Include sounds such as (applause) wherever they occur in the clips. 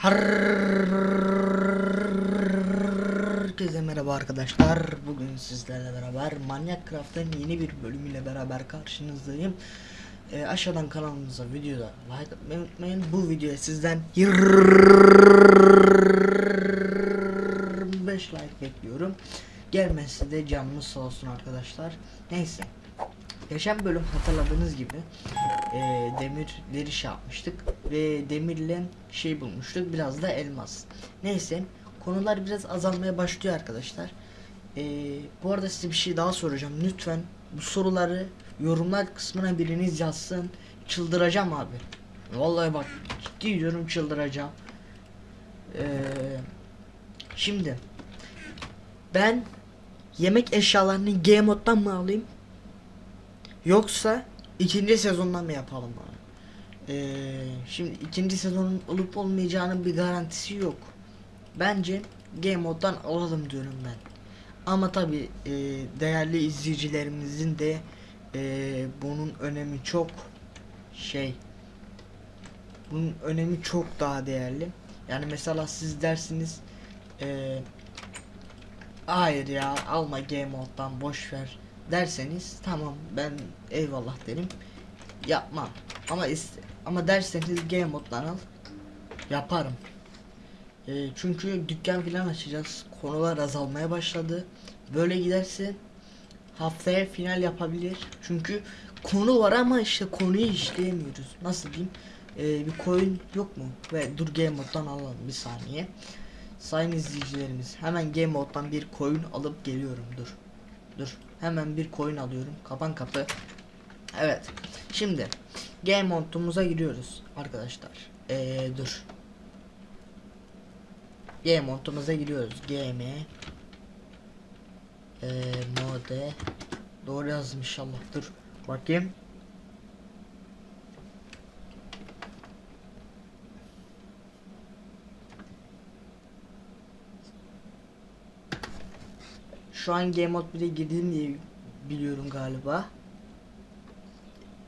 Herkese merhaba arkadaşlar. Bugün sizlerle beraber Manyak Craft'ın yeni bir bölümüyle beraber karşınızdayım. Ee, aşağıdan kanalımıza videoda like atmayı unutmayın. Bu videoya sizden 25 like bekliyorum. Gelmezse de canınız sağ olsun arkadaşlar. Neyse. Geçen bölüm hatırladığınız gibi e, demirleri şey yapmıştık ve demirle şey bulmuştuk biraz da elmas. Neyse konular biraz azalmaya başlıyor arkadaşlar. E, bu arada size bir şey daha soracağım. Lütfen bu soruları yorumlar kısmına biriniz yazsın. Çıldıracağım abi. Vallahi bak ciddi diyorum çıldıracağım. E, şimdi ben yemek eşyalarını G moddan mı alayım? Yoksa ikinci sezondan mı yapalım abi? Ee, şimdi ikinci sezonun olup olmayacağının bir garantisi yok. Bence Game Mode'dan alalım diyorum ben. Ama tabi değerli izleyicilerimizin de e, bunun önemi çok şey. Bunun önemi çok daha değerli. Yani mesela siz dersiniz e, hayır ya alma Game Mode'dan boş ver derseniz tamam ben eyvallah derim. Yapmam. Ama iste, ama derseniz game moddan al yaparım. E, çünkü dükkan filan açacağız. Konular azalmaya başladı. Böyle giderse haftaya final yapabilir. Çünkü konu var ama işte konuyu işleyemiyoruz. Nasıl diyeyim? E, bir coin yok mu? Ve dur game moddan alalım bir saniye. Sayın izleyicilerimiz hemen game moddan bir coin alıp geliyorum. Dur. Dur Hemen bir coin alıyorum. Kapan kapı. Evet. Şimdi game montumuza giriyoruz arkadaşlar. Ee, dur. Game montumuza giriyoruz. Game ee, mode doğru yazdım inşallah. Dur. Bakayım. Şu an Game Mode 1'e girdim diye biliyorum galiba.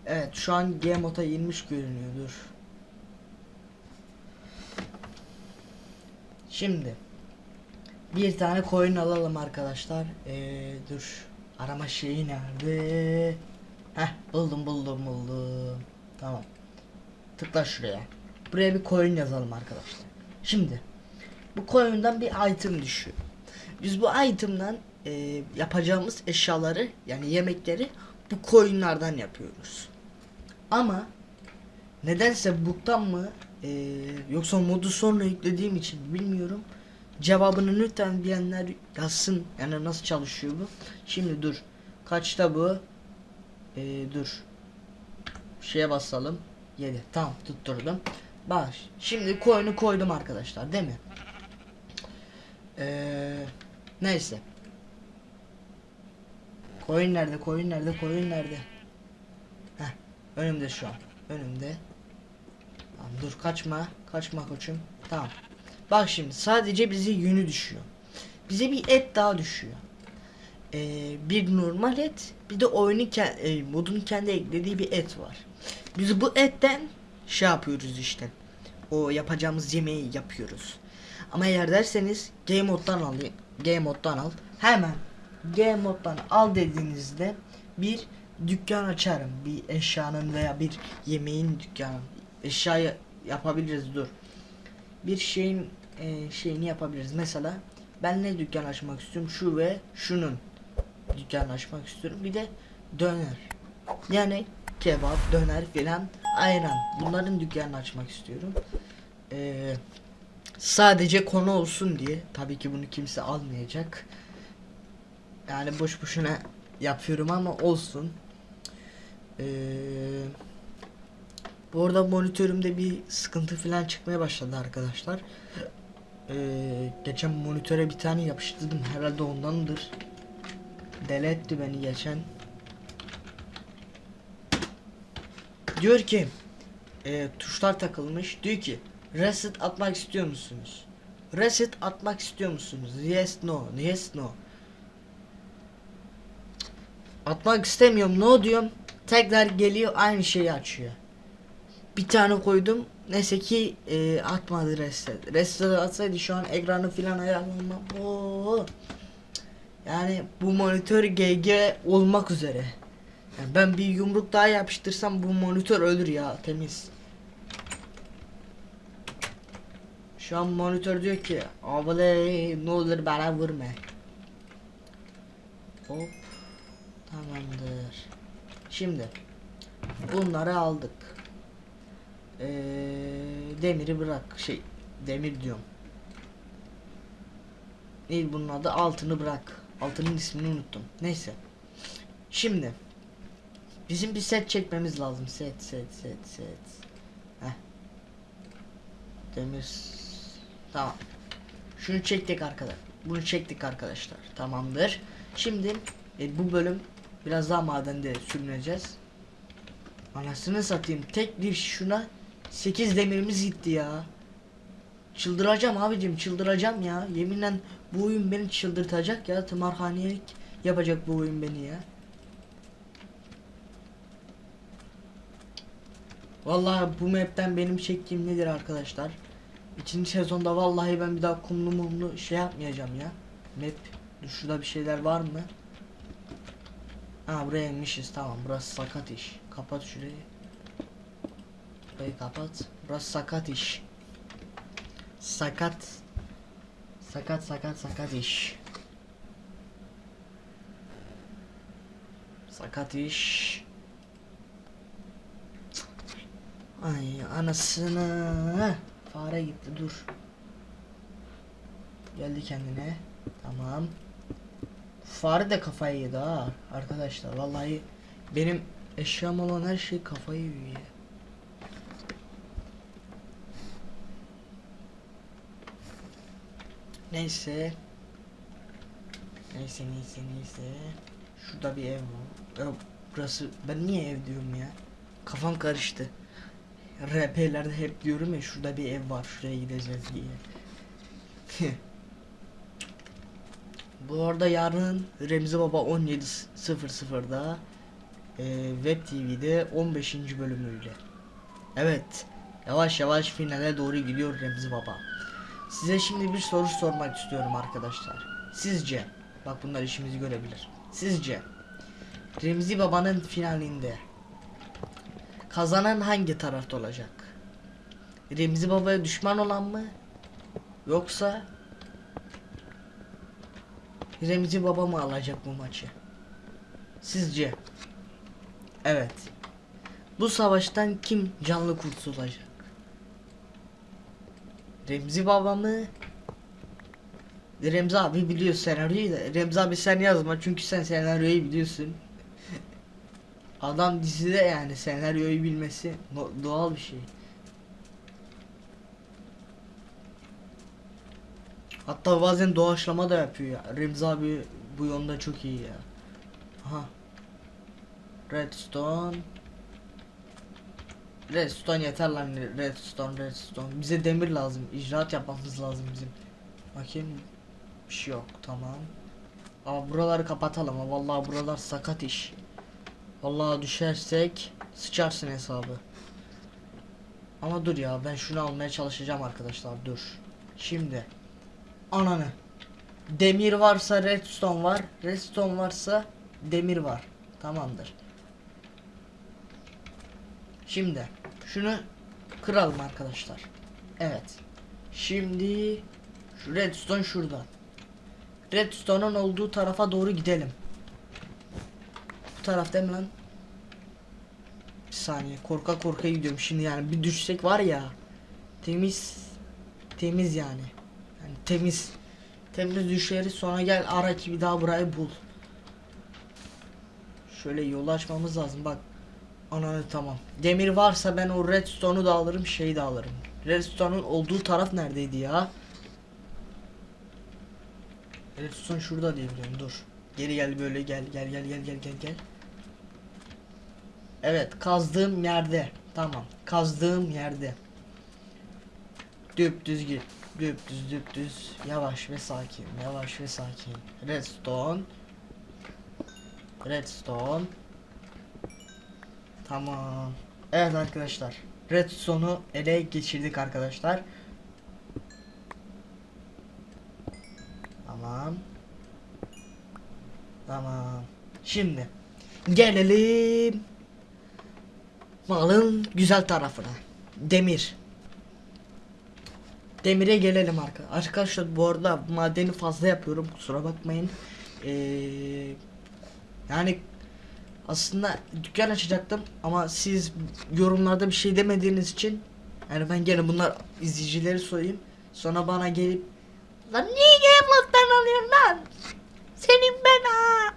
Evet şu an Game Mode'a girmiş görünüyordur. Şimdi bir tane coin alalım arkadaşlar. Ee, dur arama şeyi nerede? Heh buldum buldum buldum. Tamam. Tıkla şuraya. Buraya bir coin yazalım arkadaşlar. Şimdi bu coin'den bir item düşüyor. Biz bu item'dan e, yapacağımız eşyaları yani yemekleri bu koyunlardan yapıyoruz. Ama nedense buktan mı e, yoksa modu sonra yüklediğim için bilmiyorum. Cevabını lütfen bilenler yazsın. Yani nasıl çalışıyor bu? Şimdi dur. Kaçta bu? E, dur. Şeye basalım. 7. Tamam tutturdum. Bak şimdi koyunu koydum arkadaşlar değil mi? Eee neyse. Koyun nerede? Koyun nerede? Koyun nerede? Heh, önümde şu an. Önümde. Tamam, dur kaçma. Kaçma koçum. Tamam. Bak şimdi sadece bize yünü düşüyor. Bize bir et daha düşüyor. Ee, bir normal et, bir de oyunun e, modun kendi eklediği bir et var. Biz bu etten şey yapıyoruz işte. O yapacağımız yemeği yapıyoruz. Ama eğer derseniz game moddan al, game moddan al. Hemen G moddan al dediğinizde bir dükkan açarım. Bir eşyanın veya bir yemeğin dükkanı. Eşyayı yapabiliriz dur. Bir şeyin e, şeyini yapabiliriz. Mesela ben ne dükkan açmak istiyorum? Şu ve şunun dükkan açmak istiyorum. Bir de döner. Yani kebap, döner filan ayran. Bunların dükkanını açmak istiyorum. Ee, sadece konu olsun diye. Tabii ki bunu kimse almayacak. Yani boş boşuna yapıyorum ama olsun. Ee, bu arada monitörümde bir sıkıntı falan çıkmaya başladı arkadaşlar. Ee, geçen monitöre bir tane yapıştırdım herhalde ondandır. Deli etti beni geçen. Diyor ki e, tuşlar takılmış. Diyor ki reset atmak istiyor musunuz? Reset atmak istiyor musunuz? Yes no. Yes no. Atmak istemiyorum. Ne diyorum? Tekrar geliyor aynı şeyi açıyor. Bir tane koydum. Neyse ki e, atmadı reste. Reste atsaydı şu an ekranı filan ayarlamam. Oo. Yani bu monitör GG olmak üzere. Yani ben bir yumruk daha yapıştırsam bu monitör ölür ya temiz. Şu an monitör diyor ki abone ne olur bana vurma. Hop. Tamamdır. Şimdi bunları aldık. Ee, demiri bırak şey demir diyorum. Neydi bunun adı? Altını bırak. Altının ismini unuttum. Neyse. Şimdi bizim bir set çekmemiz lazım. Set set set set. Heh. Demir tamam. Şunu çektik arkadaşlar. Bunu çektik arkadaşlar. Tamamdır. Şimdi e, bu bölüm biraz daha madende sürüneceğiz. Anasını satayım. Tek bir şuna 8 demirimiz gitti ya. Çıldıracağım abicim çıldıracağım ya. Yeminle bu oyun beni çıldırtacak ya. Tımarhanelik yapacak bu oyun beni ya. Vallahi bu map'ten benim çektiğim nedir arkadaşlar? İkinci sezonda vallahi ben bir daha kumlu mumlu şey yapmayacağım ya. Map. Şurada bir şeyler var mı? Ha buraya inmişiz tamam burası sakat iş. Kapat şurayı. Burayı kapat. Burası sakat iş. Sakat. Sakat sakat sakat iş. Sakat iş. Ay anasını. Fare gitti dur. Geldi kendine. Tamam. Fare de kafayı yedi ha arkadaşlar. Vallahi benim eşyam olan her şey kafayı yiyor. Neyse. Neyse neyse neyse. Şurada bir ev var. Burası ben niye ev diyorum ya? Kafam karıştı. RP'lerde hep diyorum ya şurada bir ev var şuraya gideceğiz diye. (laughs) Bu arada yarın Remzi Baba 17.00'da e, Web TV'de 15. bölümüyle. Evet. Yavaş yavaş finale doğru gidiyor Remzi Baba. Size şimdi bir soru sormak istiyorum arkadaşlar. Sizce bak bunlar işimizi görebilir. Sizce Remzi Baba'nın finalinde kazanan hangi tarafta olacak? Remzi Baba'ya düşman olan mı? Yoksa Remzi Baba mı alacak bu maçı? Sizce? Evet. Bu savaştan kim canlı kurtulacak? Remzi Baba mı? Remzi abi biliyor senaryoyu da. Remzi abi sen yazma çünkü sen senaryoyu biliyorsun. (laughs) Adam dizide yani senaryoyu bilmesi doğal bir şey. Hatta bazen doğaçlama da yapıyor ya. Remzi abi bu yönde çok iyi ya. Aha. Redstone. Redstone yeter lan Redstone Redstone. Bize demir lazım. İcraat yapmamız lazım bizim. Bakayım. Bir şey yok tamam. Ama buraları kapatalım. ha. Vallahi buralar sakat iş. Vallahi düşersek sıçarsın hesabı. Ama dur ya ben şunu almaya çalışacağım arkadaşlar dur. Şimdi ananı. Demir varsa redstone var. Redstone varsa demir var. Tamamdır. Şimdi şunu kıralım arkadaşlar. Evet. Şimdi şu redstone şurada. Redstone'un olduğu tarafa doğru gidelim. Bu taraf değil mi lan? Bir saniye korka korka gidiyorum şimdi yani bir düşsek var ya temiz temiz yani. Temiz temiz düşeriz sonra gel ara ki bir daha burayı bul. Şöyle yolu açmamız lazım bak. Ananı tamam. Demir varsa ben o redstone'u da alırım şeyi de alırım. Redstone'un olduğu taraf neredeydi ya? Redstone şurada diye biliyorum dur. Geri gel böyle gel gel gel gel gel gel gel. Evet kazdığım yerde. Tamam. Kazdığım yerde. Düp düz. Düp düz düp düz. Yavaş ve sakin. Yavaş ve sakin. Redstone. Redstone. Tamam. Evet arkadaşlar. Redstone'u ele geçirdik arkadaşlar. Tamam. Tamam. Şimdi gelelim malın güzel tarafına. Demir. Demire gelelim arka. Arkadaşlar bu arada madeni fazla yapıyorum kusura bakmayın. Ee, yani aslında dükkan açacaktım ama siz yorumlarda bir şey demediğiniz için yani ben gene bunlar izleyicileri sorayım. Sonra bana gelip lan niye Gameloft'tan alıyorsun lan? Senin ben ha.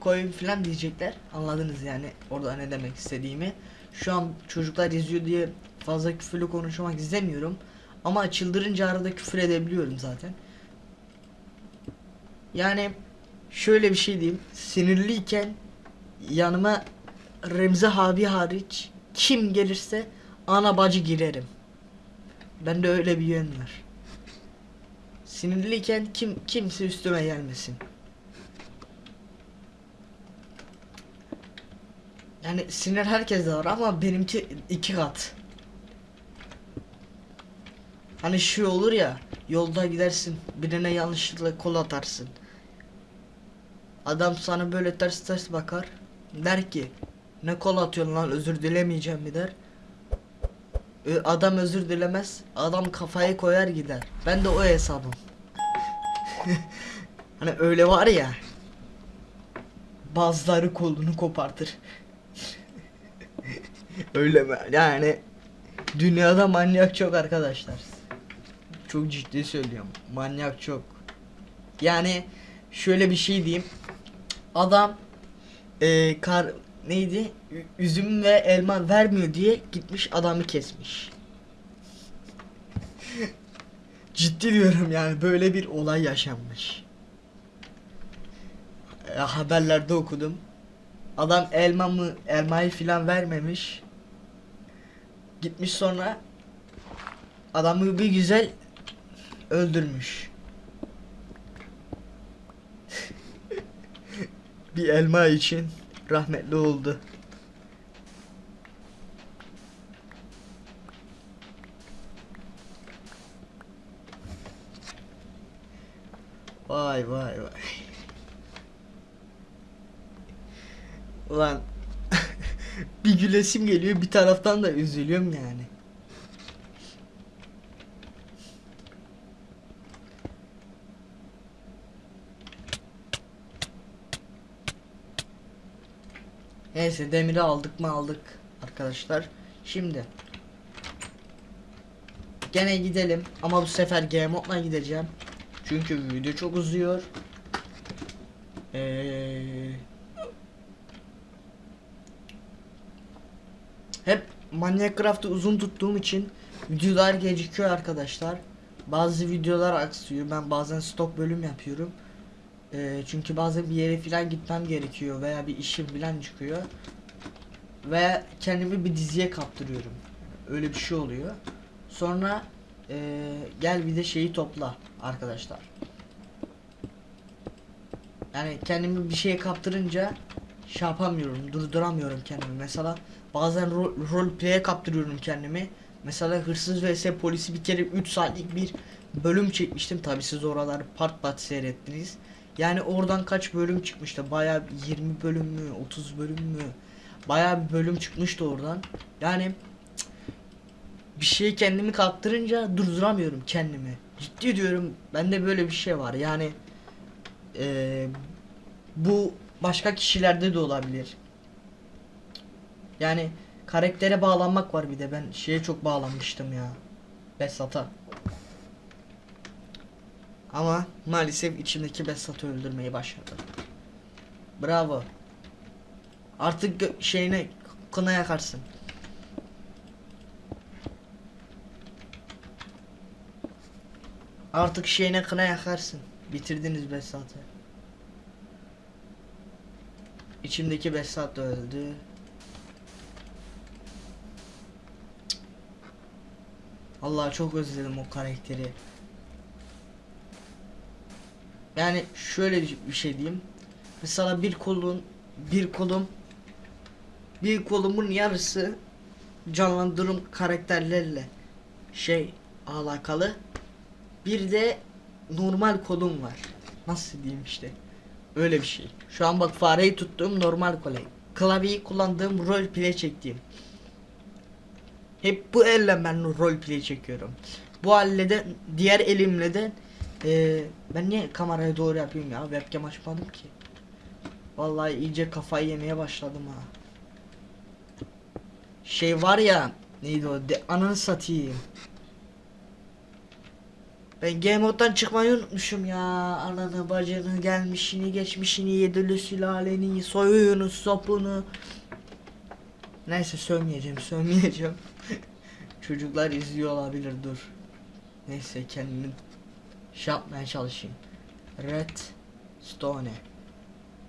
Koyun falan diyecekler. Anladınız yani orada ne demek istediğimi. Şu an çocuklar izliyor diye fazla küfürlü konuşmak istemiyorum. Ama çıldırınca arada küfür edebiliyorum zaten. Yani şöyle bir şey diyeyim. Sinirliyken yanıma Remzi abi hariç kim gelirse ana bacı girerim. Bende öyle bir yön var. Sinirliyken kim kimse üstüme gelmesin. Yani sinir herkeste var ama benimki iki kat. Hani şu olur ya yolda gidersin birine yanlışlıkla kol atarsın. Adam sana böyle ters ters bakar. Der ki ne kol atıyorsun lan özür dilemeyeceğim mi der. Adam özür dilemez. Adam kafayı koyar gider. Ben de o hesabım. (laughs) hani öyle var ya. Bazıları kolunu kopartır. (laughs) öyle mi? Yani dünyada manyak çok arkadaşlar. Çok ciddi söylüyorum. Manyak çok. Yani şöyle bir şey diyeyim. Adam e, kar neydi? Üzüm ve elma vermiyor diye gitmiş adamı kesmiş. (laughs) Ciddi diyorum yani böyle bir olay yaşanmış. E, haberlerde okudum. Adam elma mı elmayı filan vermemiş. Gitmiş sonra adamı bir güzel öldürmüş. bir elma için rahmetli oldu. Vay vay vay. Ulan (laughs) bir gülesim geliyor bir taraftan da üzülüyorum yani. Neyse demiri aldık mı aldık arkadaşlar. Şimdi gene gidelim ama bu sefer Game Mode'la gideceğim. Çünkü video çok uzuyor. Ee, hep Minecraft'ı uzun tuttuğum için videolar gecikiyor arkadaşlar. Bazı videolar aksıyor. Ben bazen stok bölüm yapıyorum. Ee, çünkü bazen bir yere falan gitmem gerekiyor veya bir işim falan çıkıyor. Ve kendimi bir diziye kaptırıyorum. Öyle bir şey oluyor. Sonra ee, gel bir de şeyi topla arkadaşlar. Yani kendimi bir şeye kaptırınca şey yapamıyorum, durduramıyorum kendimi. Mesela bazen rol, rol play'e kaptırıyorum kendimi. Mesela hırsız vs polisi bir kere 3 saatlik bir bölüm çekmiştim. Tabi siz oraları part part seyrettiniz. Yani oradan kaç bölüm çıkmıştı? Bayağı 20 bölüm mü, 30 bölüm mü? Bayağı bir bölüm çıkmıştı oradan. Yani bir şeyi kendimi kaptırınca durduramıyorum kendimi. Ciddi diyorum. Bende böyle bir şey var. Yani eee, bu başka kişilerde de olabilir. Yani karaktere bağlanmak var bir de ben şeye çok bağlanmıştım ya. Besat'a. Ama maalesef içimdeki Besat'ı öldürmeyi başardım. Bravo. Artık şeyine kına yakarsın. Artık şeyine kına yakarsın. Bitirdiniz Besat'ı. İçimdeki Besat da öldü. Allah çok özledim o karakteri. Yani şöyle bir şey diyeyim. Mesela bir kolun bir kolum bir kolumun yarısı canlandırım karakterlerle şey alakalı. Bir de normal kodum var. Nasıl diyeyim işte. Öyle bir şey. Şu an bak fareyi tuttuğum normal kolay. Klavyeyi kullandığım rol play çektiğim. Hep bu elle ben rol play çekiyorum. Bu elle de diğer elimle de eee, ben niye kameraya doğru yapayım ya webcam açmadım ki. Vallahi iyice kafayı yemeye başladım ha. Şey var ya neydi o de, ananı satayım. Ben game moddan çıkmayı unutmuşum ya. Ananı bacını gelmişini geçmişini yedili sülaleni soyunu sopunu. Neyse sövmeyeceğim sövmeyeceğim. (laughs) Çocuklar izliyor olabilir dur. Neyse kendimi şey yapmaya çalışayım. Redstone.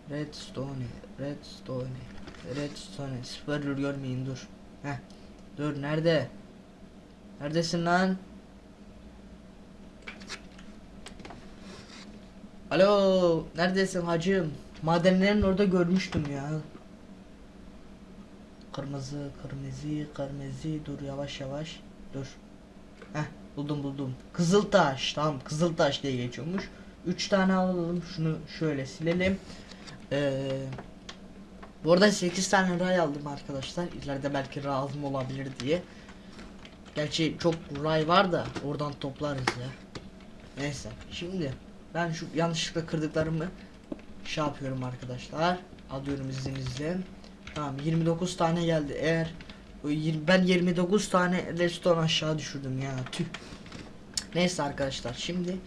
Redstone. Redstone. Redstone. Spoiler görmeyin dur. Heh. Dur nerede? Neredesin lan? Alo, neredesin hacım? Madenlerin orada görmüştüm ya. Kırmızı, kırmızı, kırmızı. Dur yavaş yavaş. Dur. Buldum buldum. Kızıltaş. Tamam, Kızıltaş diye geçiyormuş. 3 tane alalım. Şunu şöyle silelim. Ee, bu arada 8 tane ray aldım arkadaşlar. İleride belki lazım olabilir diye. Gerçi çok ray var da oradan toplarız ya. Neyse. Şimdi ben şu yanlışlıkla kırdıklarımı şey yapıyorum arkadaşlar. Alıyorum izninizle. Tamam 29 tane geldi. Eğer ben 29 tane redstone aşağı düşürdüm ya. Tüh. Neyse arkadaşlar şimdi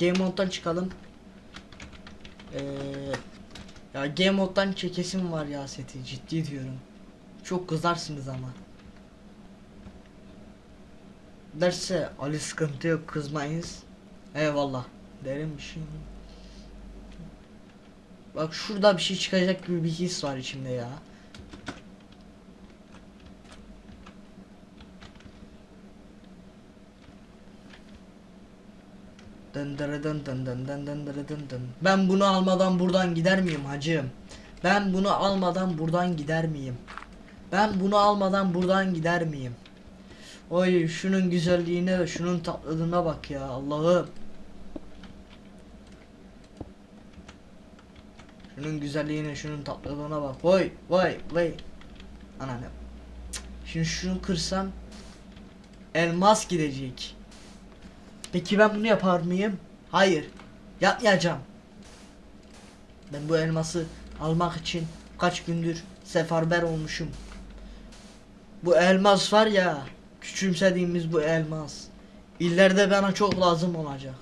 game mode'dan çıkalım. Ee, ya game mode'dan çekesim var ya seti ciddi diyorum. Çok kızarsınız ama. Derse Ali sıkıntı yok kızmayız. Eyvallah derim bir şey. Bak şurada bir şey çıkacak gibi bir his var içimde ya. Dın dırı dın dın dın dın dın dın dın. Ben bunu almadan buradan gider miyim hacım? Ben bunu almadan buradan gider miyim? Ben bunu almadan buradan gider miyim? Oy şunun güzelliğine, şunun tatlılığına bak ya Allah'ım. Şunun güzelliğine, şunun tatlılığına bak. Vay vay vay. Ananı. Şimdi şunu kırsam elmas gidecek. Peki ben bunu yapar mıyım? Hayır. Yapmayacağım. Ben bu elması almak için kaç gündür seferber olmuşum. Bu elmas var ya, küçümsediğimiz bu elmas. İleride bana çok lazım olacak.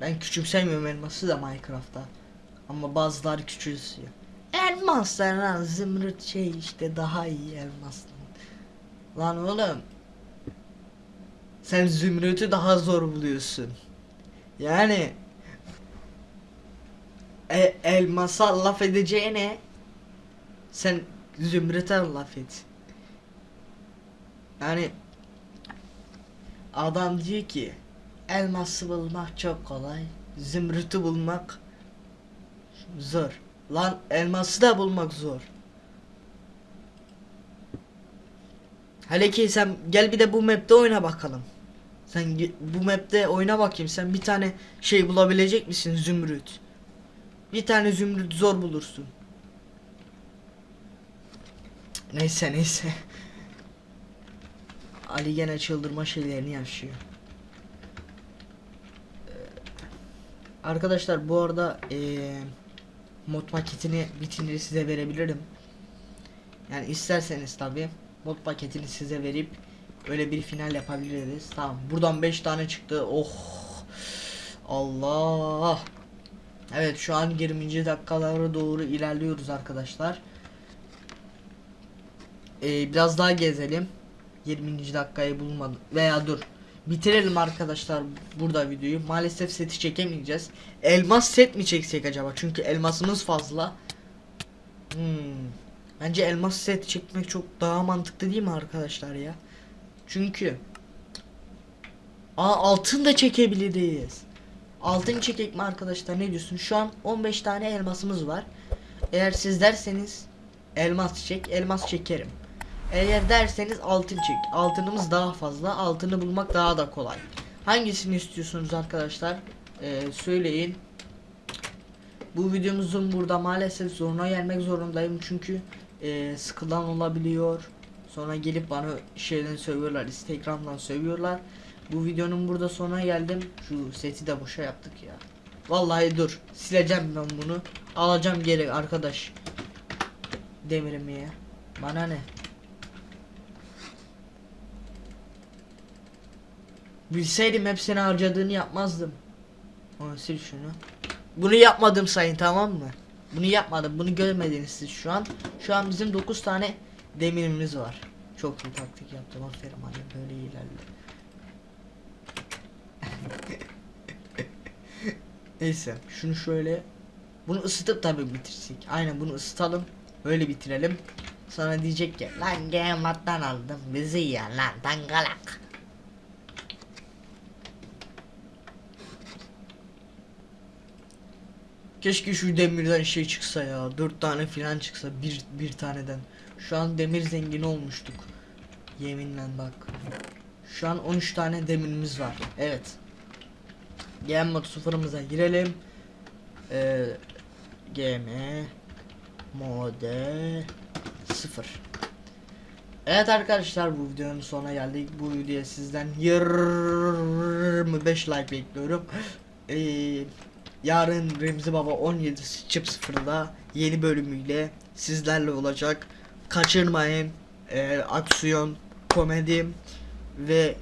Ben küçümsemiyorum elması da Minecraft'ta. Ama bazıları küçülsüyor. Elmaslar lan zümrüt şey işte daha iyi elmaslar. Lan oğlum. Sen zümrütü daha zor buluyorsun. Yani e, elmasa laf edeceğine sen zümrüte laf et. Yani adam diyor ki elması bulmak çok kolay, zümrütü bulmak zor. Lan elması da bulmak zor. Hele ki sen gel bir de bu map'te oyna bakalım. Sen bu map'te oyna bakayım. Sen bir tane şey bulabilecek misin zümrüt? Bir tane zümrüt zor bulursun. Neyse neyse. Ali gene çıldırma şeylerini yaşıyor. Ee, Arkadaşlar bu arada eee mod paketini bitince size verebilirim. Yani isterseniz tabi mod paketini size verip öyle bir final yapabiliriz. Tamam. Buradan 5 tane çıktı. Oh. Allah. Evet şu an 20. dakikalara doğru ilerliyoruz arkadaşlar. Ee, biraz daha gezelim. 20. dakikayı bulmadım. Veya dur. Bitirelim arkadaşlar burada videoyu. Maalesef seti çekemeyeceğiz. Elmas set mi çeksek acaba? Çünkü elmasımız fazla. Hmm. Bence elmas set çekmek çok daha mantıklı değil mi arkadaşlar ya? Çünkü Aa altın da çekebiliriz. Altın çekek mi arkadaşlar ne diyorsun? Şu an 15 tane elmasımız var. Eğer siz derseniz elmas çek, elmas çekerim. Eğer derseniz altın çek. Altınımız daha fazla. Altını bulmak daha da kolay. Hangisini istiyorsunuz arkadaşlar? Ee, söyleyin. Bu videomuzun burada maalesef zoruna gelmek zorundayım çünkü e, sıkılan olabiliyor. Sonra gelip bana şeyden sövüyorlar, Instagram'dan sövüyorlar. Bu videonun burada sonuna geldim. Şu seti de boşa yaptık ya. Vallahi dur. Sileceğim ben bunu. Alacağım geri arkadaş. Demirimi ya. Bana ne? Bilseydim hepsini harcadığını yapmazdım. Onu sil şunu. Bunu yapmadım sayın tamam mı? Bunu yapmadım. Bunu görmediniz siz şu an. Şu an bizim 9 tane demirimiz var. Çok iyi taktik yaptım. Aferin hadi böyle ilerle. (laughs) Neyse şunu şöyle bunu ısıtıp tabi bitirsek. Aynen bunu ısıtalım. Öyle bitirelim. Sonra diyecek ki lan gemattan aldım bizi ya lan dangalak. Keşke şu demirden şey çıksa ya. Dört tane filan çıksa bir, bir taneden. Şu an demir zengini olmuştuk. Yeminle bak. Şu an 13 tane demirimiz var. Evet. Game mod sıfırımıza girelim. Ee, game mode sıfır. Evet arkadaşlar bu videonun sonuna geldik. Bu videoya sizden 25 like bekliyorum. (gasps) Ee, yarın Remzi Baba 17.00'da yeni bölümüyle sizlerle olacak. Kaçırmayın. Ee, aksiyon, komedi ve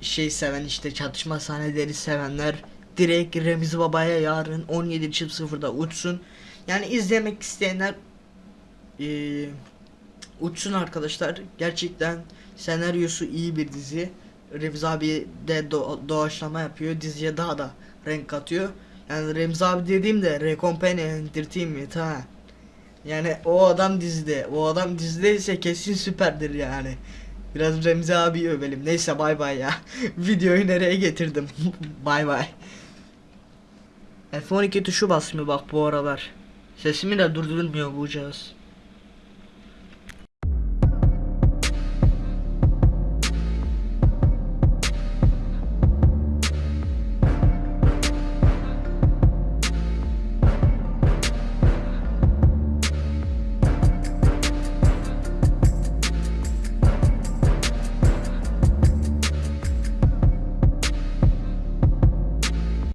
şey seven işte çatışma sahneleri sevenler direkt Remzi Baba'ya yarın 17.00'da uçsun. Yani izlemek isteyenler eee uçsun arkadaşlar. Gerçekten senaryosu iyi bir dizi. Remzi abi de do- doğaçlama yapıyor. Diziye daha da renk katıyor. Yani Remzi abi dediğimde Recompany Entertainment ha. Yani o adam dizide. O adam dizideyse kesin süperdir yani. Biraz Remzi abi övelim. Neyse bay bay ya. (laughs) Videoyu nereye getirdim? (laughs) bay bay. F12 tuşu basmıyor bak bu aralar. Sesimi de durdurulmuyor bu cihaz.